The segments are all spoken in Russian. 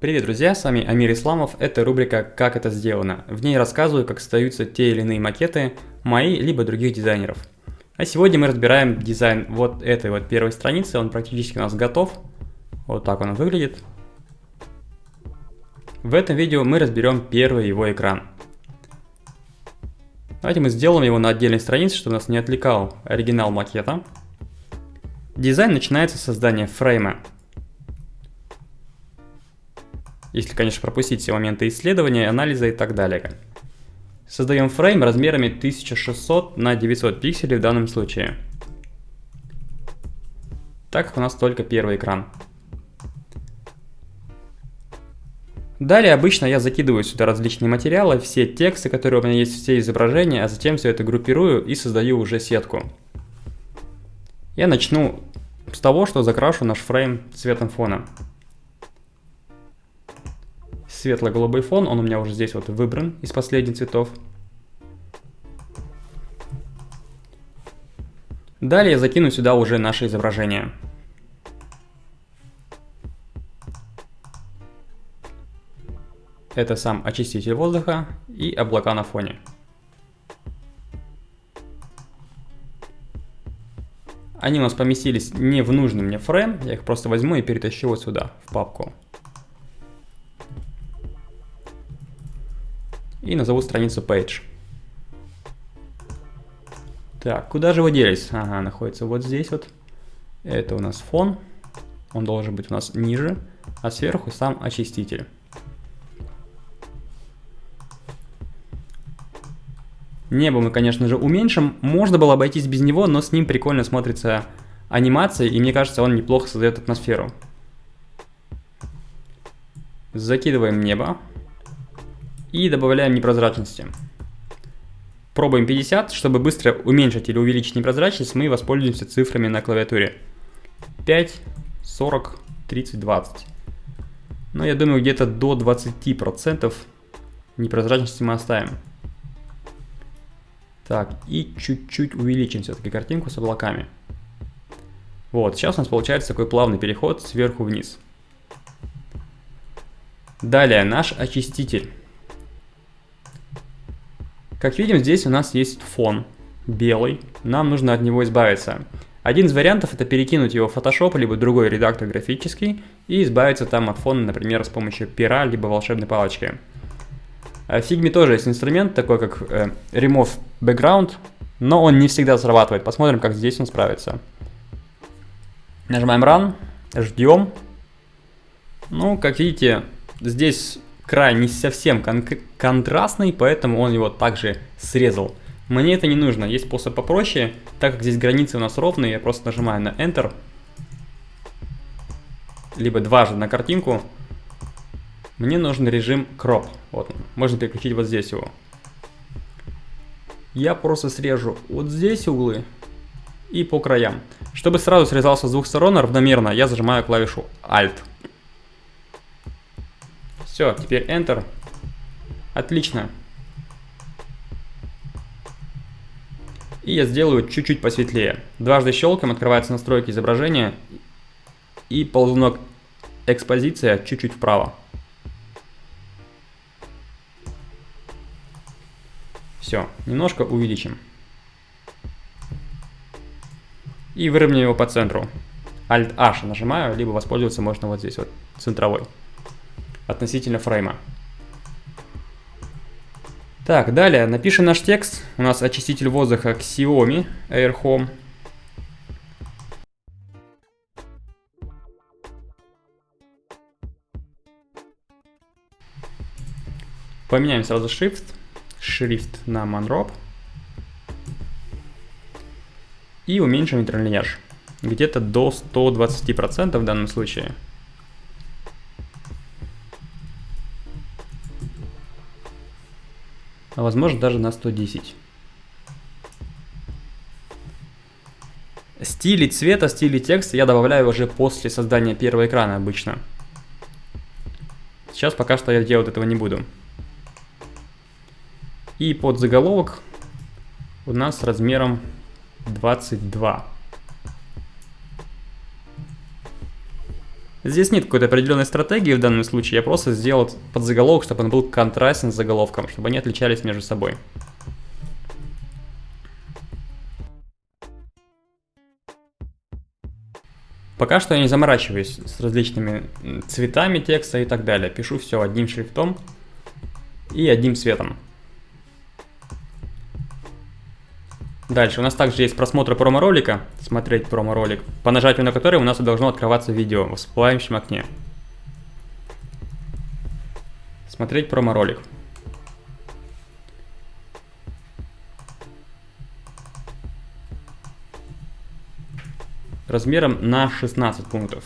Привет, друзья, с вами Амир Исламов, это рубрика «Как это сделано». В ней рассказываю, как создаются те или иные макеты мои, либо других дизайнеров. А сегодня мы разбираем дизайн вот этой вот первой страницы, он практически у нас готов. Вот так он выглядит. В этом видео мы разберем первый его экран. Давайте мы сделаем его на отдельной странице, чтобы нас не отвлекал оригинал макета. Дизайн начинается с создания фрейма. Если, конечно, пропустить все моменты исследования, анализа и так далее. Создаем фрейм размерами 1600 на 900 пикселей в данном случае. Так как у нас только первый экран. Далее обычно я закидываю сюда различные материалы, все тексты, которые у меня есть, все изображения, а затем все это группирую и создаю уже сетку. Я начну с того, что закрашу наш фрейм цветом фона светло-голубой фон, он у меня уже здесь вот выбран из последних цветов. Далее я закину сюда уже наше изображение. Это сам очиститель воздуха и облака на фоне. Они у нас поместились не в нужный мне фрейм, я их просто возьму и перетащу вот сюда, в папку. И назову страницу page. Так, куда же вы делись? Ага, находится вот здесь вот. Это у нас фон. Он должен быть у нас ниже, а сверху сам очиститель. Небо мы, конечно же, уменьшим. Можно было обойтись без него, но с ним прикольно смотрится анимация, и мне кажется, он неплохо создает атмосферу. Закидываем небо и добавляем непрозрачности. Пробуем 50, чтобы быстро уменьшить или увеличить непрозрачность, мы воспользуемся цифрами на клавиатуре. 5, 40, 30, 20. Но я думаю, где-то до 20% непрозрачности мы оставим. Так, и чуть-чуть увеличим все-таки картинку с облаками. Вот, сейчас у нас получается такой плавный переход сверху вниз. Далее, наш очиститель. Как видим, здесь у нас есть фон белый, нам нужно от него избавиться. Один из вариантов это перекинуть его в Photoshop, либо другой редактор графический, и избавиться там от фона, например, с помощью пера, либо волшебной палочки. А в Figma тоже есть инструмент, такой как э, Remove Background, но он не всегда срабатывает. Посмотрим, как здесь он справится. Нажимаем Run, ждем. Ну, как видите, здесь край не совсем кон контрастный, поэтому он его также срезал. Мне это не нужно, есть способ попроще, так как здесь границы у нас ровные, я просто нажимаю на Enter, либо дважды на картинку. Мне нужен режим Crop, вот, можно переключить вот здесь его. Я просто срежу вот здесь углы и по краям. Чтобы сразу срезался с двух сторон равномерно, я зажимаю клавишу Alt. Все, теперь Enter. Отлично. И я сделаю чуть-чуть посветлее. Дважды щелкаем, открывается настройки изображения. И ползунок экспозиция чуть-чуть вправо. Все, немножко увеличим. И выровняем его по центру. Alt-H нажимаю, либо воспользоваться можно вот здесь вот, центровой относительно фрейма. Так, далее напишем наш текст. У нас очиститель воздуха Xiaomi Air Home. Поменяем сразу шрифт. Шрифт на Manrob. И уменьшим интерлиньяж. Где-то до 120% в данном случае. А возможно даже на 110. Стили цвета, стили текста я добавляю уже после создания первого экрана обычно. Сейчас пока что я делать этого не буду. И под заголовок у нас размером 22. Здесь нет какой-то определенной стратегии в данном случае, я просто сделал подзаголовок, чтобы он был контрастен с заголовком, чтобы они отличались между собой. Пока что я не заморачиваюсь с различными цветами текста и так далее. Пишу все одним шрифтом и одним цветом. Дальше у нас также есть просмотр промо-ролика, смотреть промо-ролик, по нажатию на который у нас должно открываться видео в всплывающем окне. Смотреть промо-ролик. размером на 16 пунктов.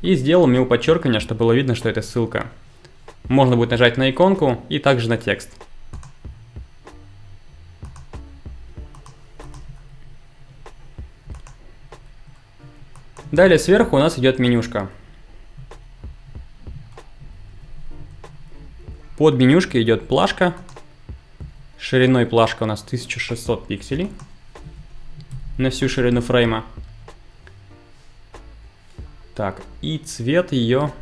И сделал мил подчеркивание, чтобы было видно, что это ссылка. Можно будет нажать на иконку и также на текст. Далее сверху у нас идет менюшка. Под менюшкой идет плашка. Шириной плашка у нас 1600 пикселей на всю ширину фрейма. Так, и цвет ее...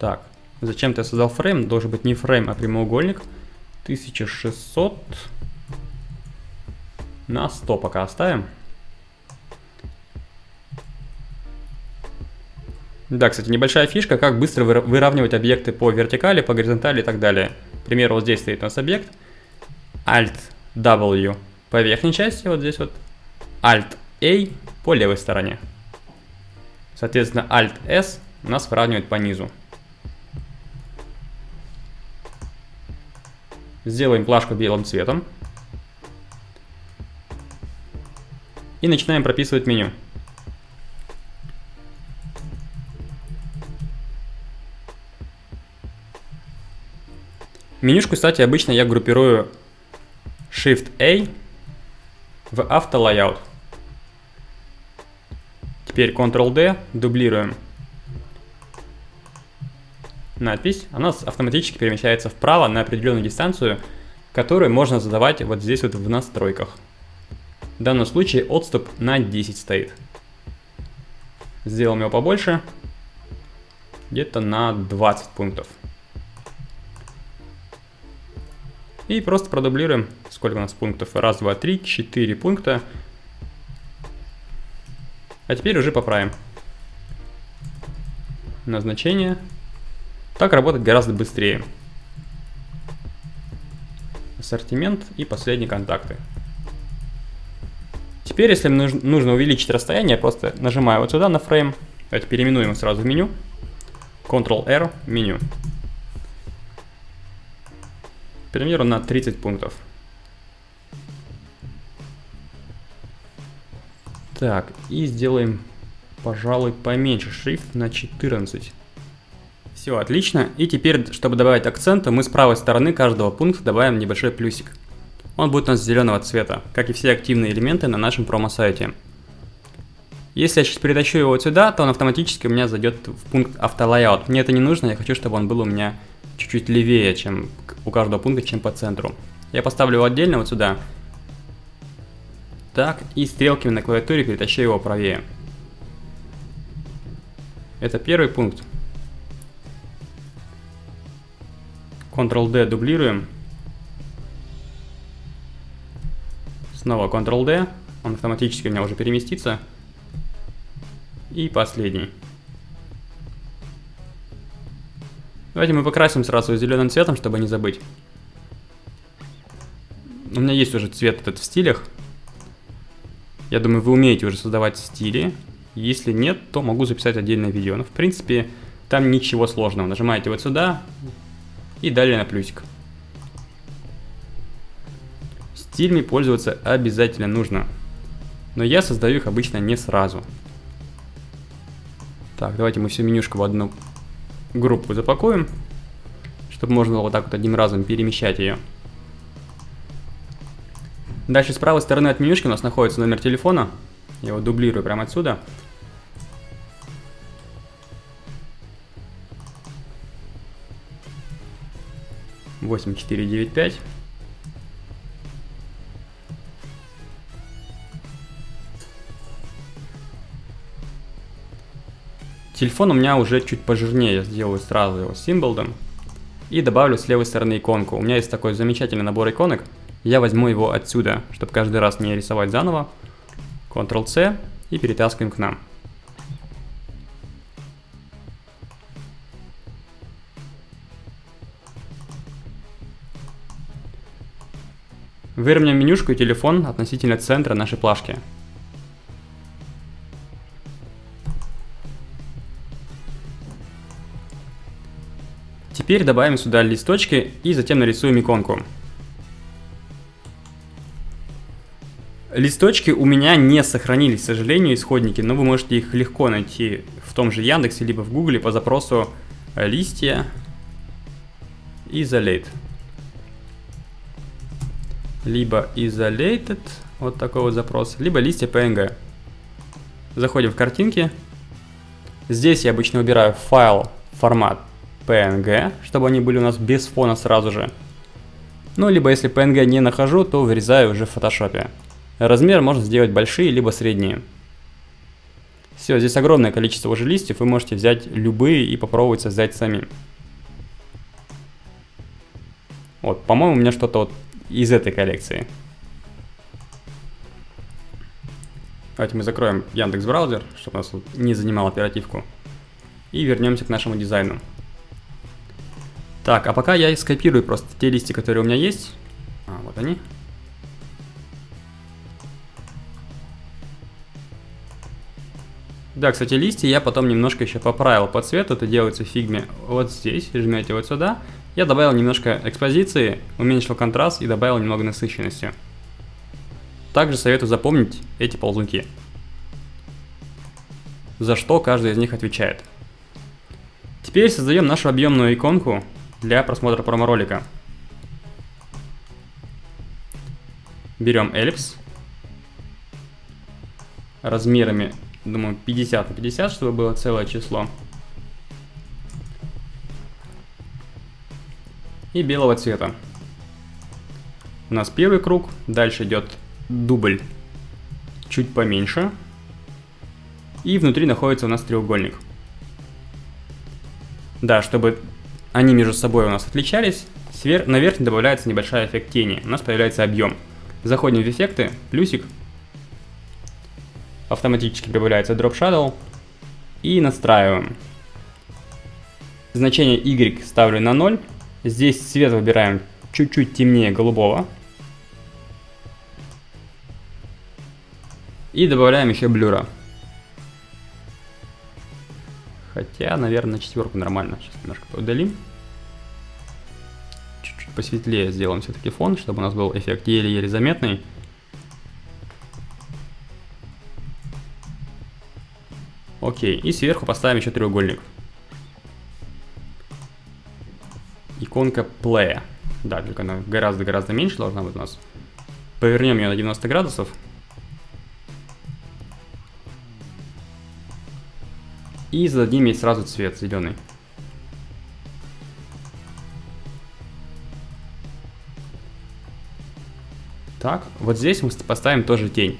Так, зачем ты создал фрейм? Должен быть не фрейм, а прямоугольник. 1600 на 100 пока оставим. Да, кстати, небольшая фишка, как быстро выравнивать объекты по вертикали, по горизонтали и так далее. К примеру, вот здесь стоит у нас объект. Alt-W по верхней части, вот здесь вот. Alt a по левой стороне. Соответственно, Alt-S у нас выравнивает по низу. Сделаем плашку белым цветом. И начинаем прописывать меню. Менюшку, кстати, обычно я группирую Shift-A в автолайаут. Теперь Ctrl-D, дублируем надпись. Она автоматически перемещается вправо на определенную дистанцию, которую можно задавать вот здесь вот в настройках. В данном случае отступ на 10 стоит. Сделаем его побольше, где-то на 20 пунктов. И просто продублируем, сколько у нас пунктов. Раз, два, три, четыре пункта. А теперь уже поправим. Назначение. Так работать гораздо быстрее. Ассортимент и последние контакты. Теперь, если нужно увеличить расстояние, просто нажимаю вот сюда на фрейм. Давайте переименуем сразу в меню. Ctrl-R, меню. Примеру, на 30 пунктов. Так, и сделаем, пожалуй, поменьше шрифт на 14. Все, отлично. И теперь, чтобы добавить акцента, мы с правой стороны каждого пункта добавим небольшой плюсик. Он будет у нас зеленого цвета, как и все активные элементы на нашем промо-сайте. Если я сейчас перетащу его сюда, то он автоматически у меня зайдет в пункт автолайаут. Мне это не нужно, я хочу, чтобы он был у меня чуть-чуть левее, чем у каждого пункта, чем по центру. Я поставлю его отдельно вот сюда, так, и стрелками на клавиатуре перетащу его правее. Это первый пункт. Ctrl-D дублируем. Снова Ctrl-D. Он автоматически у меня уже переместится. И последний. Давайте мы покрасим сразу зеленым цветом, чтобы не забыть. У меня есть уже цвет этот в стилях. Я думаю, вы умеете уже создавать стили. Если нет, то могу записать отдельное видео. Но в принципе, там ничего сложного. Нажимаете вот сюда и далее на плюсик. Стилями пользоваться обязательно нужно. Но я создаю их обычно не сразу. Так, давайте мы всю менюшку в одну группу запакуем, чтобы можно было вот так вот одним разом перемещать ее. Дальше с правой стороны от менюшки у нас находится номер телефона. Я его дублирую прямо отсюда. Восемь четыре девять пять. Телефон у меня уже чуть пожирнее, сделаю сразу его символом. И добавлю с левой стороны иконку. У меня есть такой замечательный набор иконок. Я возьму его отсюда, чтобы каждый раз не рисовать заново. Ctrl-C и перетаскиваем к нам. Выровняем менюшку и телефон относительно центра нашей плашки. Теперь добавим сюда листочки и затем нарисуем иконку. Листочки у меня не сохранились, к сожалению, исходники, но вы можете их легко найти в том же Яндексе, либо в Гугле по запросу листья isolate. Либо isolated, вот такой вот запрос, либо листья PNG. Заходим в картинки. Здесь я обычно выбираю файл, формат PNG, чтобы они были у нас без фона сразу же. Ну, либо если PNG не нахожу, то вырезаю уже в фотошопе. Размер можно сделать большие, либо средние. Все, здесь огромное количество уже листьев, вы можете взять любые и попробовать создать сами. Вот, по-моему, у меня что-то вот из этой коллекции. Давайте мы закроем Яндекс браузер, чтобы нас не занимал оперативку. И вернемся к нашему дизайну. Так, а пока я скопирую просто те листья, которые у меня есть. А, вот они. Да, кстати, листья я потом немножко еще поправил по цвету. Это делается в фигме вот здесь. Жмете вот сюда. Я добавил немножко экспозиции, уменьшил контраст и добавил немного насыщенности. Также советую запомнить эти ползунки. За что каждый из них отвечает. Теперь создаем нашу объемную иконку для просмотра промо-ролика. Берем эллипс. Размерами, думаю, 50 на 50, чтобы было целое число. И белого цвета. У нас первый круг, дальше идет дубль чуть поменьше. И внутри находится у нас треугольник. Да, чтобы они между собой у нас отличались. Свер... На верхней добавляется небольшой эффект тени. У нас появляется объем. Заходим в эффекты, плюсик. Автоматически прибавляется Drop Shadow. И настраиваем. Значение Y ставлю на 0. Здесь цвет выбираем чуть-чуть темнее голубого. И добавляем еще блюра. Хотя, наверное, четверку нормально. Сейчас немножко удалим. Чуть-чуть посветлее сделаем все-таки фон, чтобы у нас был эффект еле-еле заметный. Окей, и сверху поставим еще треугольник. Иконка Play. Да, только она гораздо-гораздо меньше должна быть у нас. Повернем ее на 90 градусов. И зададим ей сразу цвет зеленый. Так, вот здесь мы поставим тоже тень.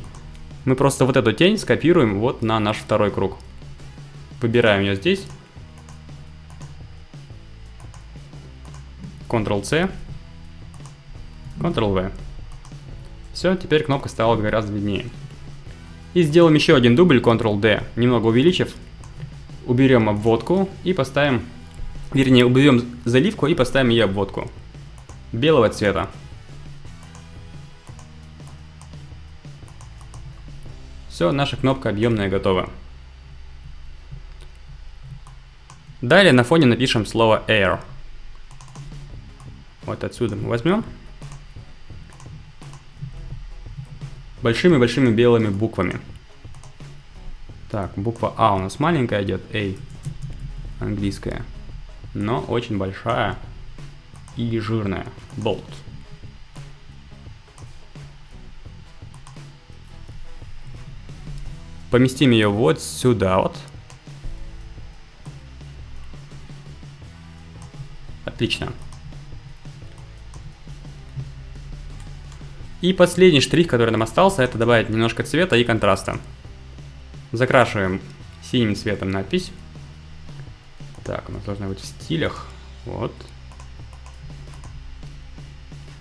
Мы просто вот эту тень скопируем вот на наш второй круг. Выбираем ее здесь. Ctrl-C. Ctrl-V. Все, теперь кнопка стала гораздо виднее. И сделаем еще один дубль Ctrl-D, немного увеличив уберем обводку и поставим, вернее, уберем заливку и поставим ее обводку белого цвета. Все, наша кнопка объемная готова. Далее на фоне напишем слово air. Вот отсюда мы возьмем. Большими-большими белыми буквами. Так, буква А у нас маленькая идет, A, английская, но очень большая и жирная, bold. Поместим ее вот сюда вот. Отлично. И последний штрих, который нам остался, это добавить немножко цвета и контраста. Закрашиваем синим цветом надпись. Так, у нас должно быть в стилях. Вот.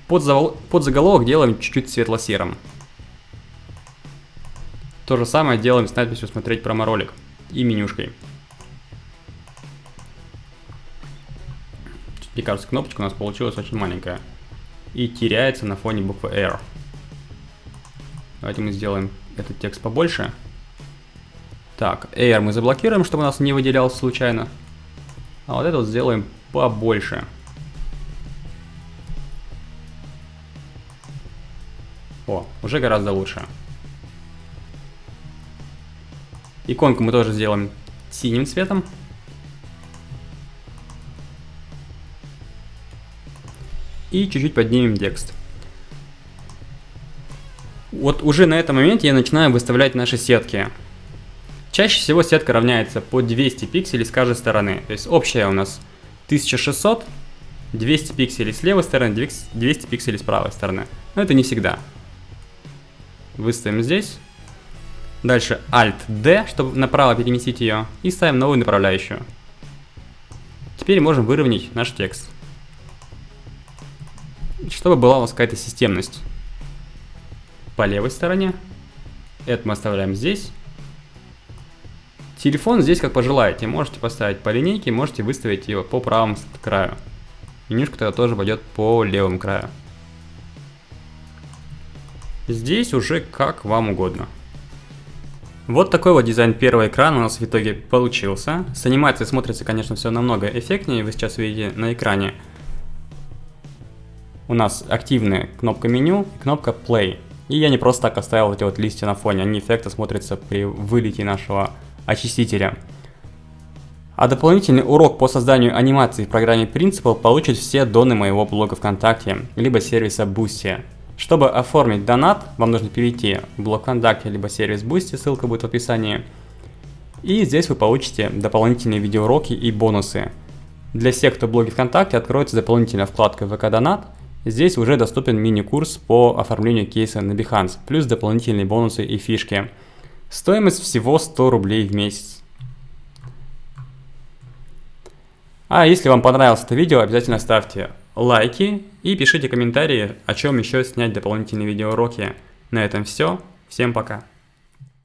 Под, завол... под заголовок делаем чуть-чуть светло-серым. То же самое делаем с надписью «Смотреть промо-ролик» и менюшкой. Мне кажется, кнопочка у нас получилась очень маленькая. И теряется на фоне буквы R. Давайте мы сделаем этот текст побольше. Так, Air мы заблокируем, чтобы у нас не выделялся случайно. А вот это вот сделаем побольше. О, уже гораздо лучше. Иконку мы тоже сделаем синим цветом. И чуть-чуть поднимем текст. Вот уже на этом моменте я начинаю выставлять наши сетки. Чаще всего сетка равняется по 200 пикселей с каждой стороны. То есть общая у нас 1600, 200 пикселей с левой стороны, 200 пикселей с правой стороны. Но это не всегда. Выставим здесь. Дальше Alt-D, чтобы направо переместить ее. И ставим новую направляющую. Теперь можем выровнять наш текст. Чтобы была у нас какая-то системность. По левой стороне. Это мы оставляем здесь. Телефон здесь как пожелаете. Можете поставить по линейке, можете выставить его по правому краю. Менюшка тогда тоже пойдет по левому краю. Здесь уже как вам угодно. Вот такой вот дизайн первого экрана у нас в итоге получился. С анимацией смотрится, конечно, все намного эффектнее, вы сейчас видите на экране. У нас активная кнопка меню и кнопка play. И я не просто так оставил эти вот листья на фоне, они эффектно смотрятся при вылете нашего очистителя. А дополнительный урок по созданию анимации в программе Principal получат все доны моего блога ВКонтакте, либо сервиса Boosty. Чтобы оформить донат, вам нужно перейти в блог ВКонтакте, либо сервис Boosty, ссылка будет в описании. И здесь вы получите дополнительные видеоуроки и бонусы. Для всех, кто в блоге ВКонтакте, откроется дополнительная вкладка ВК Донат. Здесь уже доступен мини-курс по оформлению кейса на Behance, плюс дополнительные бонусы и фишки. Стоимость всего 100 рублей в месяц. А если вам понравилось это видео, обязательно ставьте лайки и пишите комментарии, о чем еще снять дополнительные видеоуроки. На этом все. Всем пока.